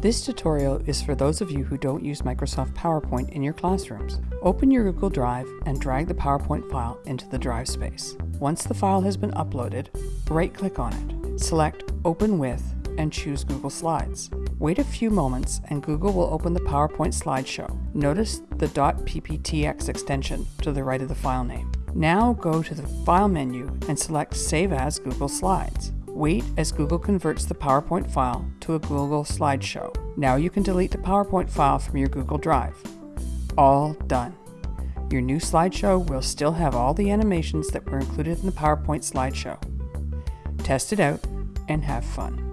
This tutorial is for those of you who don't use Microsoft PowerPoint in your classrooms. Open your Google Drive and drag the PowerPoint file into the drive space. Once the file has been uploaded, right-click on it. Select Open With and choose Google Slides. Wait a few moments and Google will open the PowerPoint slideshow. Notice the .pptx extension to the right of the file name. Now go to the File menu and select Save as Google Slides. Wait as Google converts the PowerPoint file to a Google slideshow. Now you can delete the PowerPoint file from your Google Drive. All done. Your new slideshow will still have all the animations that were included in the PowerPoint slideshow. Test it out and have fun.